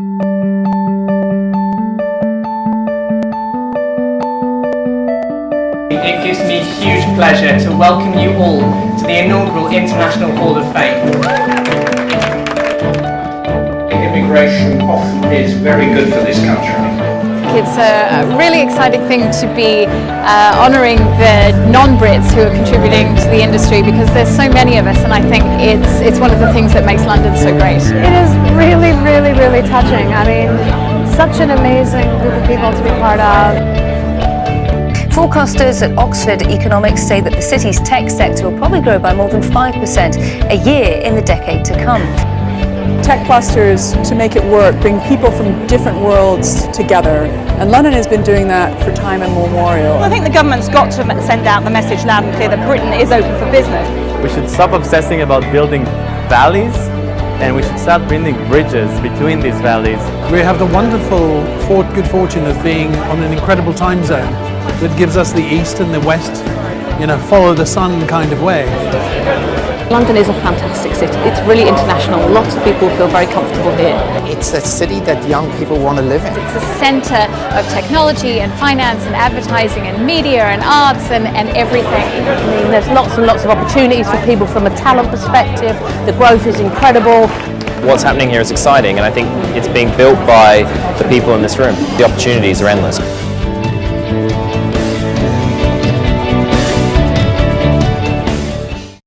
It gives me huge pleasure to welcome you all to the inaugural International Hall of Fame. Immigration often is very good for this country. It's a really exciting thing to be uh, honouring the non-Brits who are contributing to the industry because there's so many of us and I think it's, it's one of the things that makes London so great. It is really, really, really touching. I mean, such an amazing group of people to be part of. Forecasters at Oxford Economics say that the city's tech sector will probably grow by more than 5% a year in the decade to come. Tech clusters, to make it work, bring people from different worlds together. And London has been doing that for time immemorial. I think the government's got to send out the message loud and clear that Britain is open for business. We should stop obsessing about building valleys and we should start building bridges between these valleys. We have the wonderful good fortune of being on an incredible time zone that gives us the east and the west, in a follow the sun kind of way. London is a fantastic city. It's really international. Lots of people feel very comfortable here. It's a city that young people want to live in. It's a centre of technology and finance and advertising and media and arts and, and everything. I mean, there's lots and lots of opportunities for people from a talent perspective. The growth is incredible. What's happening here is exciting and I think it's being built by the people in this room. The opportunities are endless.